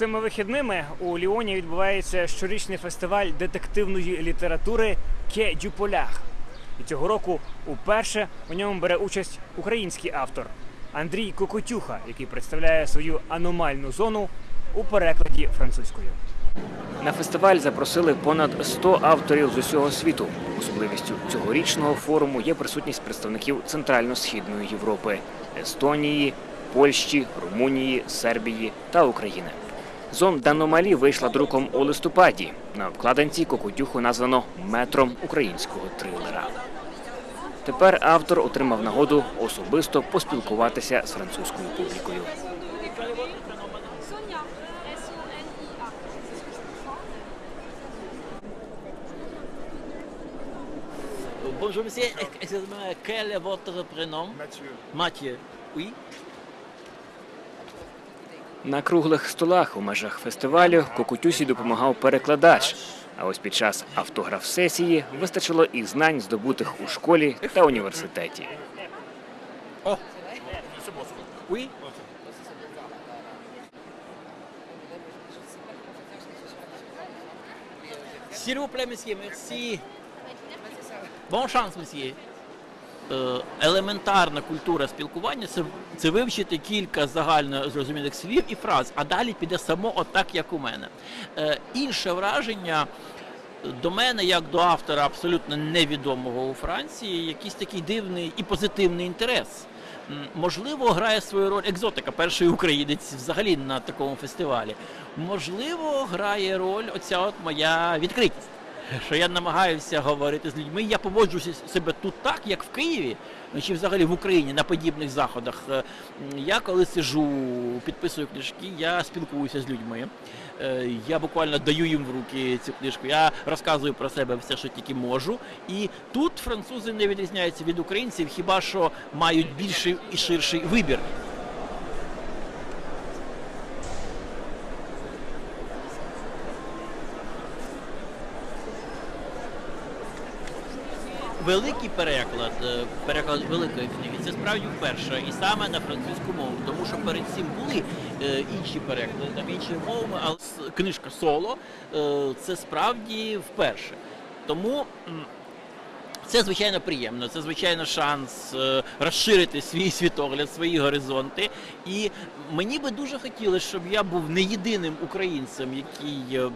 Цими вихідними у Ліоні відбувається щорічний фестиваль детективної літератури Ке дю. І цього року уперше у ньому бере участь український автор Андрій Кокотюха, який представляє свою аномальну зону у перекладі французькою. На фестиваль запросили понад 100 авторів з усього світу. Особливістю цьогорічного форуму є присутність представників Центрально-східної Європи Естонії, Польщі, Румунії, Сербії та України. Зон Даномалі вийшла друком у листопаді. На обкладинці Кокотюху названо метром українського трилера. Тепер автор отримав нагоду особисто поспілкуватися з французькою публікою. Bonjour monsieur, excusez-moi, quel est votre prénom Mathieu. Mathieu. Oui. На круглих столах у межах фестивалю Кокутюсі допомагав перекладач. А ось під час автограф-сесії вистачило і знань, здобутих у школі та університеті. S'il vous plaît, monsieur, merci. Bon chance, monsieur. Е, Елементарна культура спілкування це, це вивчити кілька загально зрозумілих слів і фраз, а далі піде само отак, як у мене. Е, інше враження до мене, як до автора абсолютно невідомого у Франції, якийсь такий дивний і позитивний інтерес. Можливо, грає свою роль екзотика, перший українець взагалі на такому фестивалі. Можливо, грає роль оця от моя відкритість. Що я намагаюся говорити з людьми, я поводжуся себе тут так, як в Києві, ну, чи взагалі в Україні на подібних заходах. Е, Я коли сижу, підписую книжки, я спілкуюся з людьми. Е, Я буквально даю їм в руки цю книжку. Я розказую про себе все, що тільки можу. І тут французи не відрізняються від українців, хіба що мають більший і ширший вибір. Великий переклад, е, переклад великої книги, це справді вперше, і саме на французьку мову, тому що перед цим були е, інші переклади, там інші мови, але книжка соло е, це справді вперше. Тому це звичайно приємно. Це звичайно шанс е, розширити свій світогляд, свої горизонти. І мені би дуже хотілося, щоб я був не єдиним українцем, який е,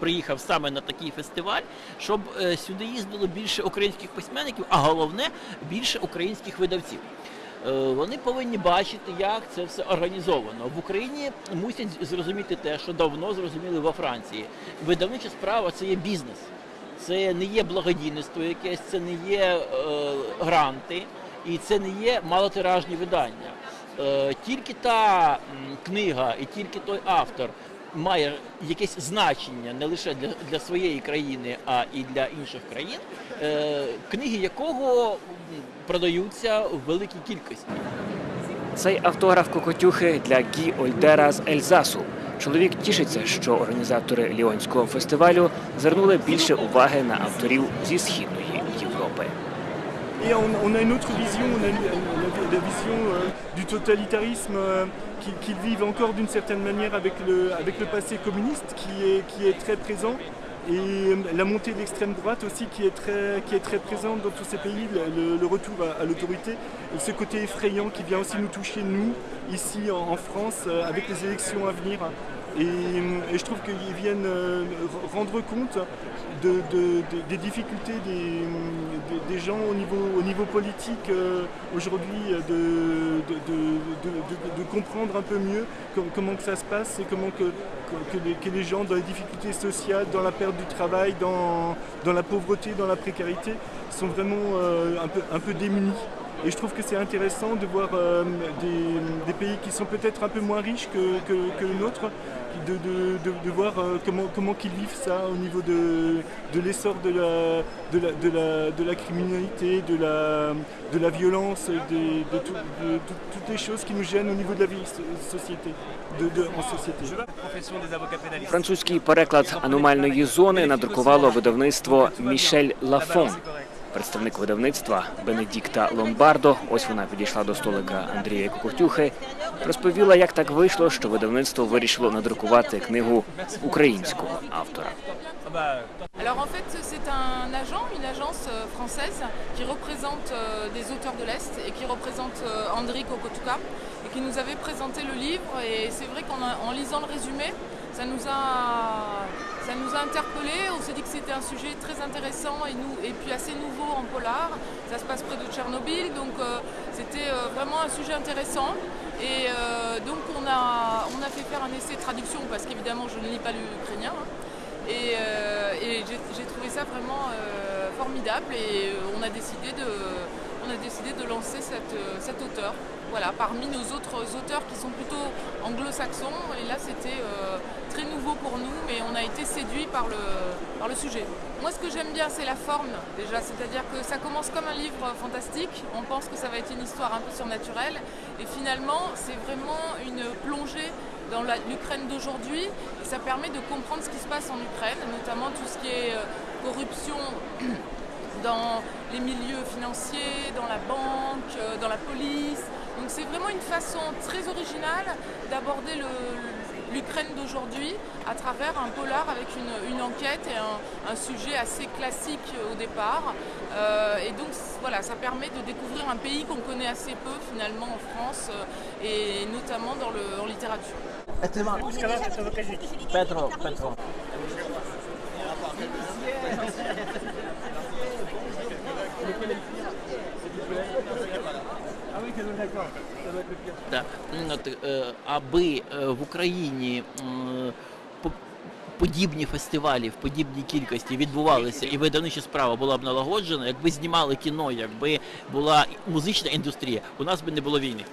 приїхав саме на такий фестиваль, щоб е, сюди їздило більше українських письменників, а головне більше українських видавців. Вони повинні бачити, як це все організовано. В Україні мусять зрозуміти те, що давно зрозуміли во Франції. Видавнича справа це є бізнес. Це не є благодійництво якесь, це не є е, гранти і це не є малотиражні видання. Е, тільки та книга і тільки той автор має якесь значення не лише для, для своєї країни, а і для інших країн, е, книги якого продаються в великій кількості. Цей автограф Кокотюхи для Гі Ольдера з Ельзасу. Чоловік тішиться, що організатори Ліонського фестивалю звернули більше уваги на авторів зі східної Європи. Euh, euh, et euh, la montée de l'extrême droite aussi qui est très, qui est très présente dans tous ces pays, le, retour à, l'autorité et ce côté effrayant qui vient aussi nous toucher nous ici en, en France euh, avec les élections à venir. Et, je trouve qu'ils viennent euh, rendre compte de, de- de- des difficultés des, gens au niveau, au niveau politique euh, aujourd'hui, euh, de, comprendre un peu mieux com- comment que ça se passe et comment que, les, gens dans les difficultés sociales, dans la perte du travail, dans, la pauvreté, dans la précarité, sont vraiment un peu démunis. Et je trouve que c'est intéressant de voir euh, des, des pays qui sont peut-être un peu moins riches que, que, que le nôtre, de, de, de, de voir euh, comment, comment qu'ils vivent ça au niveau de, de l'essor de la, de, la, de, la, de la criminalité, de la, de la violence, des- de, tout- de tout- toutes les choses qui nous gênent au niveau de la vie so- société, de, de- en société. profession des avocats pénalistes. Французький переклад аномальної зони надрукувало видавництво Мішель Лафон. Представник видавництва Бенедікта Ломбардо, ось вона підійшла до столика Андрія Кукуртюхи, розповіла, як так вийшло, що видавництво вирішило надрукувати книгу українського автора. Alors en fait, c'est un agent, une agence euh, française qui représente euh, des auteurs de l'Est et qui représente euh, Andriy Kokotuka et qui nous avait présenté le livre. Et c'est vrai qu'en lisant le résumé, ça nous a, ça nous a interpellés. On s'est dit que c'était un sujet très intéressant et, puis assez nouveau en polar. Ça se passe près de Tchernobyl, donc euh, c'était euh, vraiment un sujet intéressant. Et euh, donc on a, fait faire un essai de traduction parce qu'évidemment je ne lis pas l'ukrainien. hein. Et, j'ai trouvé ça vraiment formidable et on a décidé de, lancer cet auteur. Voilà, parmi nos autres auteurs qui sont plutôt anglo-saxons. Et là, c'était euh, très nouveau pour nous, mais on a été séduits par le, par le sujet. Moi, ce que j'aime bien, c'est la forme, déjà. C'est-à-dire que ça commence comme un livre fantastique. On pense que ça va être une histoire un peu surnaturelle. Et finalement, c'est vraiment une plongée dans l'Ukraine d'aujourd'hui. Et ça permet de comprendre ce qui se passe en Ukraine, notamment tout ce qui est euh, corruption dans les milieux financiers, dans la banque, euh, dans la police. Donc c'est vraiment une façon très originale d'aborder l'Ukraine d'aujourd'hui à travers un polar avec une, enquête et un, sujet assez classique au départ. Euh, et donc voilà, ça permet de découvrir un pays qu'on connaît assez peu finalement en France euh, et notamment dans le, en littérature. Е, аби е, в Україні подібні фестивалі в подібній кількості відбувалися і видавнича справа була б налагоджена, якби знімали кіно, якби була музична індустрія, у нас би не було війни.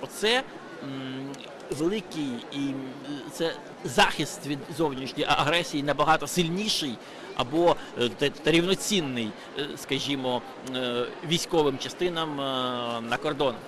Оце великий і це захист від зовнішньої агресії набагато сильніший або та, та рівноцінний, е, скажімо, е, військовим частинам е, на кордонах.